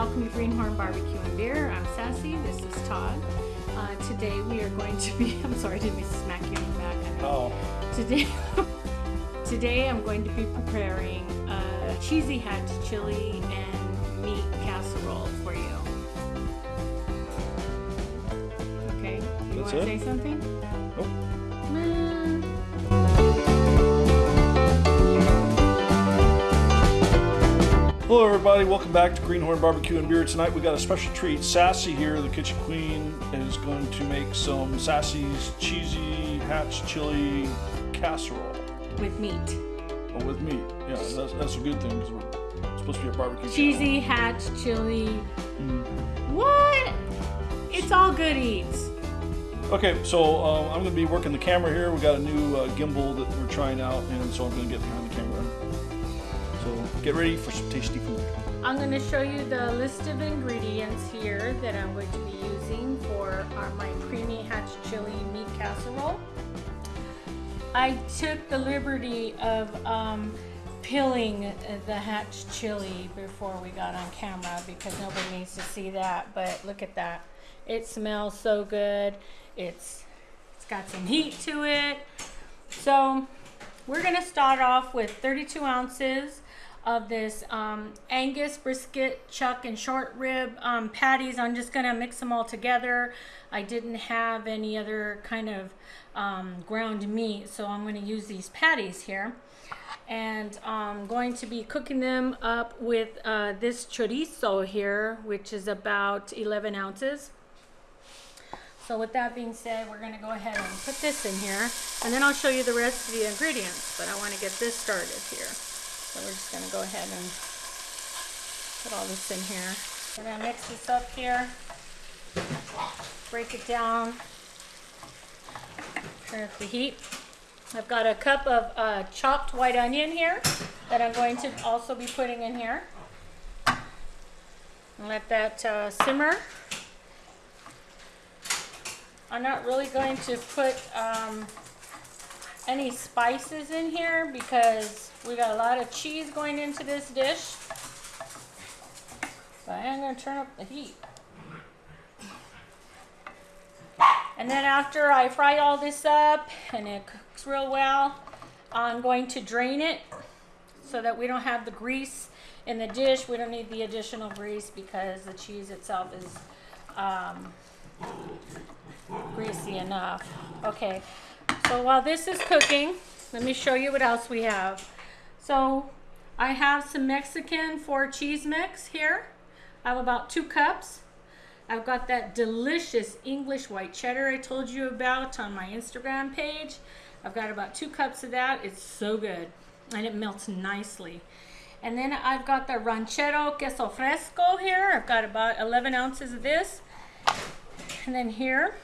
welcome to Greenhorn Barbecue and Beer. I'm Sassy, this is Todd. Uh, today we are going to be, I'm sorry, didn't mean to smack you in the back. Oh, Today, today I'm going to be preparing a cheesy hatch chili and meat casserole for you. Okay, you That's want to it? say something? Nope. Hello, everybody. Welcome back to Greenhorn Barbecue and Beer. Tonight we got a special treat. Sassy here, the kitchen queen, is going to make some Sassy's cheesy hatch chili casserole with meat. oh, with meat. Yeah, that's, that's a good thing because we're supposed to be a barbecue. channel. Cheesy hatch chili. Mm. What? It's all good eats. Okay, so um, I'm going to be working the camera here. We got a new uh, gimbal that we're trying out, and so I'm going to get behind the camera. Get ready for some tasty food. I'm going to show you the list of ingredients here that I'm going to be using for our, my creamy hatch chili meat casserole. I took the liberty of um, peeling the hatch chili before we got on camera because nobody needs to see that. But look at that. It smells so good. It's it's got some heat to it. So we're gonna start off with 32 ounces of this um, Angus brisket, chuck, and short rib um, patties. I'm just gonna mix them all together. I didn't have any other kind of um, ground meat, so I'm gonna use these patties here. And I'm going to be cooking them up with uh, this chorizo here, which is about 11 ounces. So with that being said, we're gonna go ahead and put this in here, and then I'll show you the rest of the ingredients, but I wanna get this started here. So we're just gonna go ahead and put all this in here. We're gonna mix this up here, break it down, turn up the heat. I've got a cup of uh, chopped white onion here that I'm going to also be putting in here. And let that uh, simmer. I'm not really going to put um, any spices in here because we got a lot of cheese going into this dish. But I am going to turn up the heat. And then after I fry all this up and it cooks real well, I'm going to drain it so that we don't have the grease in the dish. We don't need the additional grease because the cheese itself is um, greasy enough. Okay, so while this is cooking, let me show you what else we have. So I have some Mexican four cheese mix here. I have about two cups. I've got that delicious English white cheddar I told you about on my Instagram page. I've got about two cups of that. It's so good and it melts nicely. And then I've got the ranchero queso fresco here. I've got about 11 ounces of this. And then here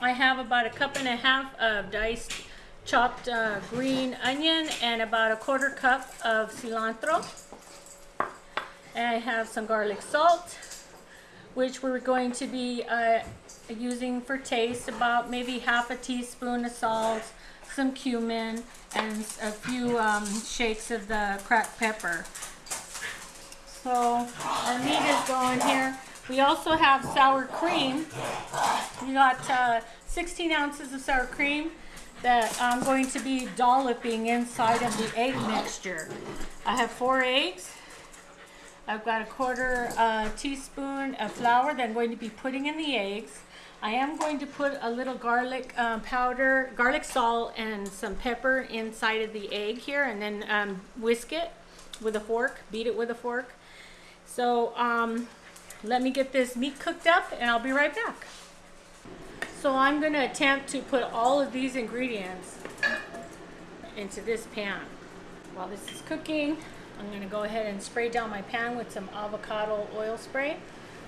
I have about a cup and a half of diced chopped uh, green onion and about a quarter cup of cilantro. And I have some garlic salt, which we're going to be uh, using for taste, about maybe half a teaspoon of salt, some cumin, and a few um, shakes of the cracked pepper. So our meat is going here. We also have sour cream. We got uh, 16 ounces of sour cream that I'm going to be dolloping inside of the egg mixture. I have four eggs. I've got a quarter uh, teaspoon of flour that I'm going to be putting in the eggs. I am going to put a little garlic um, powder, garlic salt, and some pepper inside of the egg here, and then um, whisk it with a fork, beat it with a fork. So um, let me get this meat cooked up, and I'll be right back. So I'm going to attempt to put all of these ingredients into this pan. While this is cooking, I'm going to go ahead and spray down my pan with some avocado oil spray,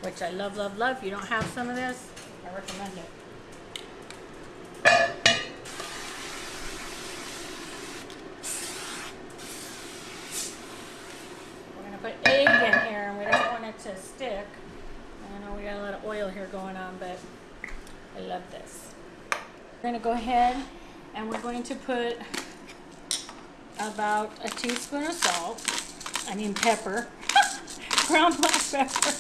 which I love, love, love. If you don't have some of this, I recommend it. We're going to put egg in here, and we don't want it to stick. I know we got a lot of oil here going on, but I love this. We're going to go ahead and we're going to put about a teaspoon of salt. I mean pepper. Ground black pepper.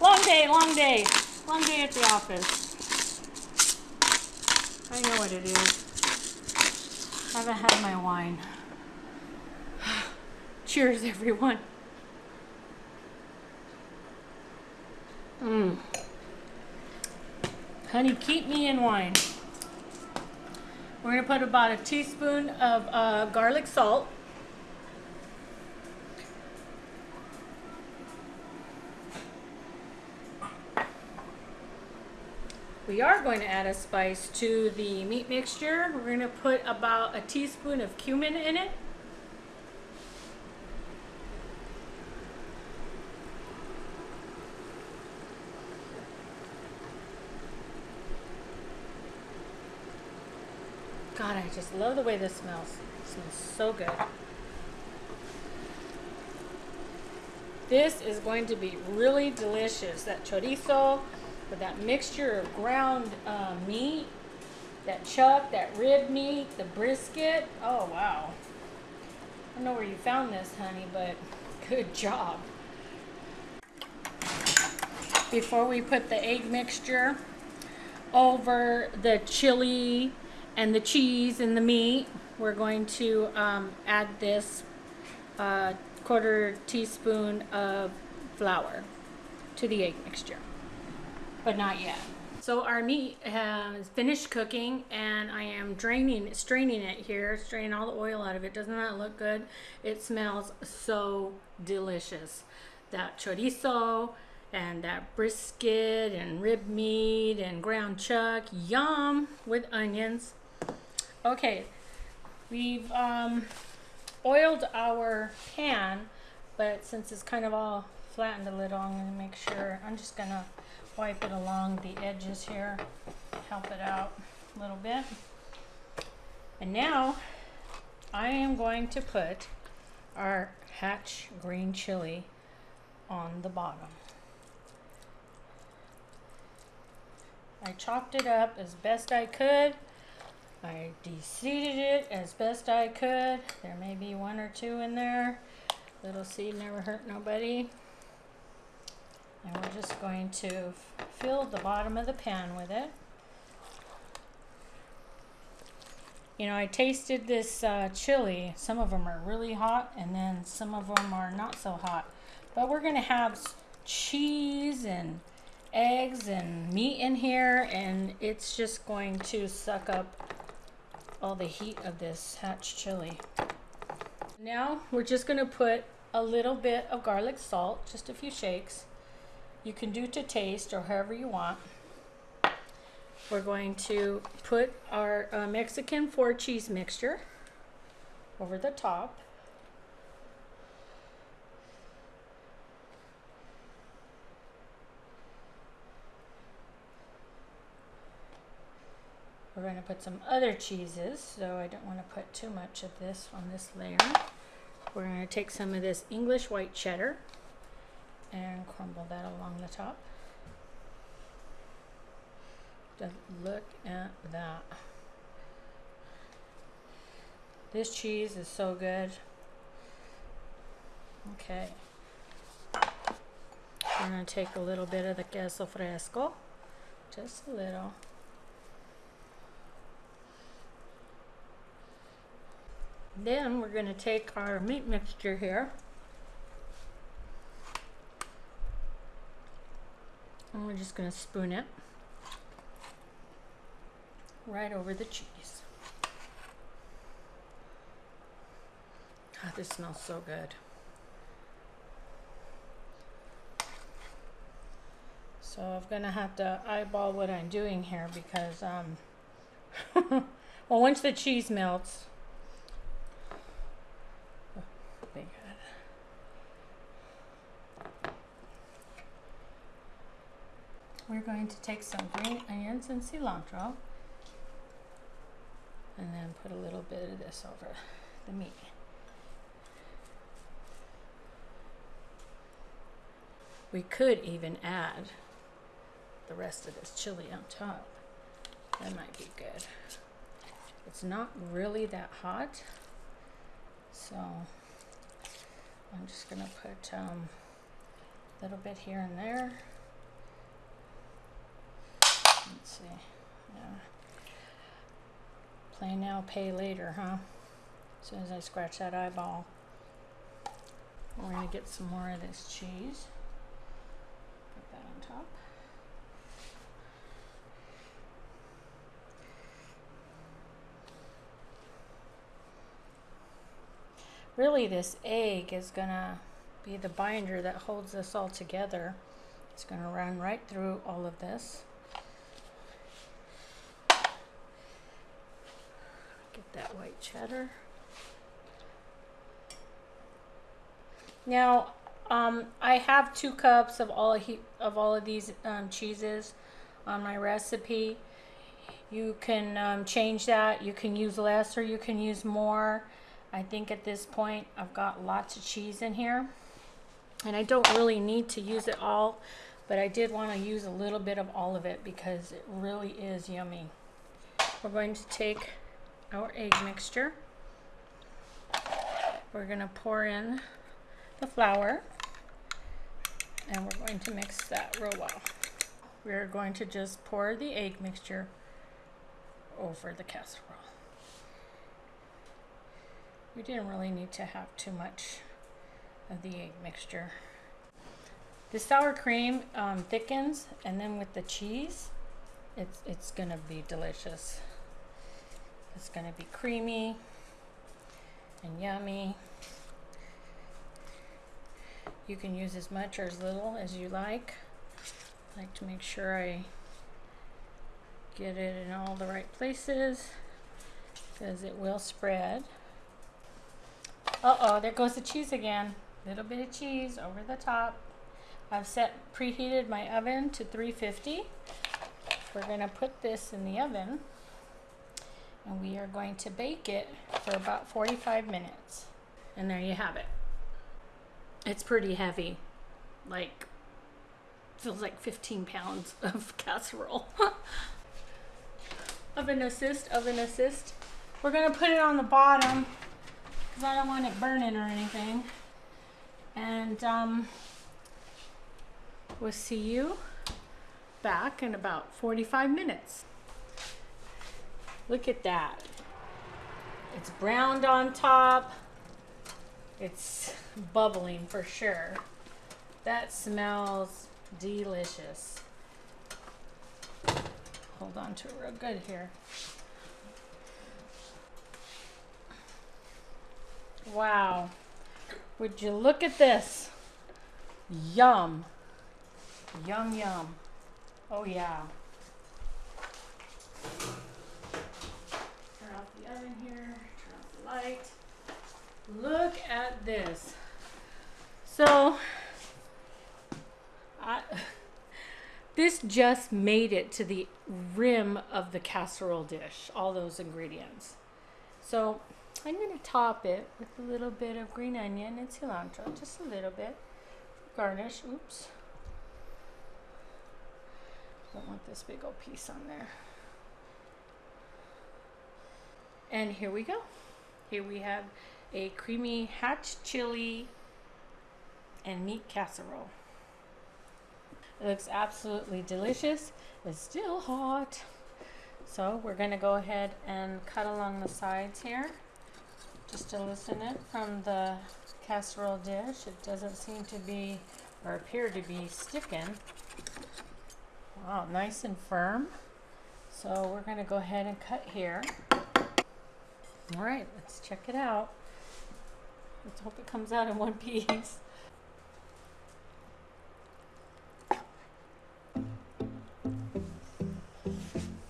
Long day, long day. Long day at the office. I know what it is. I haven't had my wine. Cheers, everyone. Mmm. Honey, keep me in wine. We're going to put about a teaspoon of uh, garlic salt. We are going to add a spice to the meat mixture. We're going to put about a teaspoon of cumin in it. God, I just love the way this smells. It smells so good. This is going to be really delicious. That chorizo with that mixture of ground uh, meat, that chuck, that rib meat, the brisket. Oh, wow. I don't know where you found this, honey, but good job. Before we put the egg mixture over the chili and the cheese and the meat, we're going to um, add this uh, quarter teaspoon of flour to the egg mixture, but not yet. So our meat has finished cooking and I am draining, straining it here, straining all the oil out of it. Doesn't that look good? It smells so delicious. That chorizo and that brisket and rib meat and ground chuck, yum, with onions. Okay, we've um, oiled our pan, but since it's kind of all flattened a little, I'm going to make sure, I'm just going to wipe it along the edges here, help it out a little bit. And now I am going to put our hatch green chili on the bottom. I chopped it up as best I could. I de-seeded it as best I could. There may be one or two in there. Little seed never hurt nobody. And we're just going to fill the bottom of the pan with it. You know, I tasted this uh, chili. Some of them are really hot and then some of them are not so hot. But we're going to have cheese and eggs and meat in here and it's just going to suck up all the heat of this hatch chili. Now we're just going to put a little bit of garlic salt, just a few shakes. You can do to taste or however you want. We're going to put our uh, Mexican four cheese mixture over the top. We're going to put some other cheeses, so I don't want to put too much of this on this layer. We're going to take some of this English white cheddar and crumble that along the top. Just look at that. This cheese is so good. Okay. We're going to take a little bit of the queso fresco, just a little. Then we're going to take our meat mixture here. And we're just going to spoon it right over the cheese. God, this smells so good. So I'm gonna have to eyeball what I'm doing here because, um, well, once the cheese melts, be good. We're going to take some green onions and cilantro and then put a little bit of this over the meat. We could even add the rest of this chili on top. That might be good. It's not really that hot, so I'm just gonna put um, a little bit here and there. Let's see. Yeah. Play now, pay later, huh? As soon as I scratch that eyeball. We're gonna get some more of this cheese. Put that on top. Really, this egg is gonna be the binder that holds this all together. It's gonna run right through all of this. Get that white cheddar. Now, um, I have two cups of all of all of these um, cheeses on my recipe. You can um, change that. You can use less or you can use more. I think at this point I've got lots of cheese in here. And I don't really need to use it all, but I did want to use a little bit of all of it because it really is yummy. We're going to take our egg mixture. We're going to pour in the flour and we're going to mix that real well. We're going to just pour the egg mixture over the casserole. We didn't really need to have too much of the egg mixture. The sour cream um, thickens and then with the cheese, it's, it's gonna be delicious. It's gonna be creamy and yummy. You can use as much or as little as you like. I like to make sure I get it in all the right places because it will spread. Uh-oh, there goes the cheese again. Little bit of cheese over the top. I've set preheated my oven to 350. We're going to put this in the oven and we are going to bake it for about 45 minutes. And there you have it. It's pretty heavy. Like, feels like 15 pounds of casserole. oven assist, oven assist. We're gonna put it on the bottom because I don't want it burning or anything. And um, we'll see you back in about 45 minutes. Look at that. It's browned on top. It's bubbling for sure. That smells delicious. Hold on to it real good here. Wow. Would you look at this? Yum. Yum, yum. Oh, yeah. Oven here. Turn off the light. Look at this. So, I, this just made it to the rim of the casserole dish, all those ingredients. So, I'm going to top it with a little bit of green onion and cilantro, just a little bit. Garnish, oops. Don't want this big old piece on there. And here we go. Here we have a creamy hatch chili and meat casserole. It looks absolutely delicious. It's still hot. So we're gonna go ahead and cut along the sides here just to loosen it from the casserole dish. It doesn't seem to be or appear to be sticking. Wow, nice and firm. So we're gonna go ahead and cut here. All right, let's check it out. Let's hope it comes out in one piece.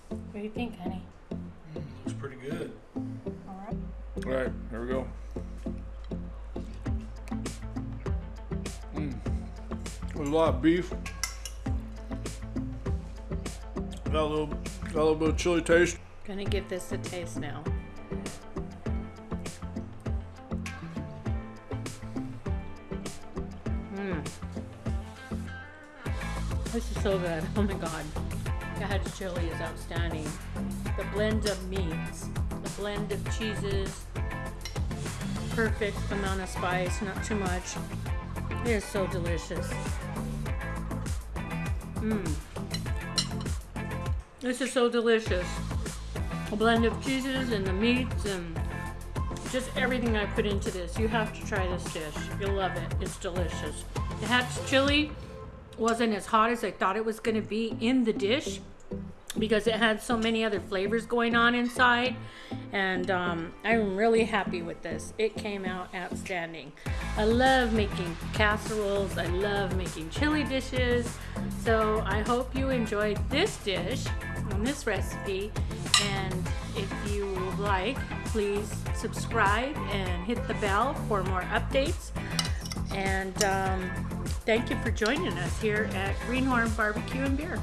What do you think, honey? Looks pretty good. All right. All right, here we go. Mm. There's a lot of beef. Got a little, got a little bit of chili taste. Gonna give this a taste now. So good. Oh my god. That chili is outstanding. The blend of meats, the blend of cheeses, perfect amount of spice, not too much. It is so delicious. Mmm. This is so delicious. A blend of cheeses and the meats and just everything I put into this. You have to try this dish. You'll love it. It's delicious. The hatch chili wasn't as hot as I thought it was going to be in the dish because it had so many other flavors going on inside. And um, i'm really happy with this. It came out outstanding. I love making casseroles. I love making chili dishes. So i hope you enjoyed this dish and this recipe. And if you like please subscribe and hit the bell for more updates and um, thank you for joining us here at greenhorn barbecue and beer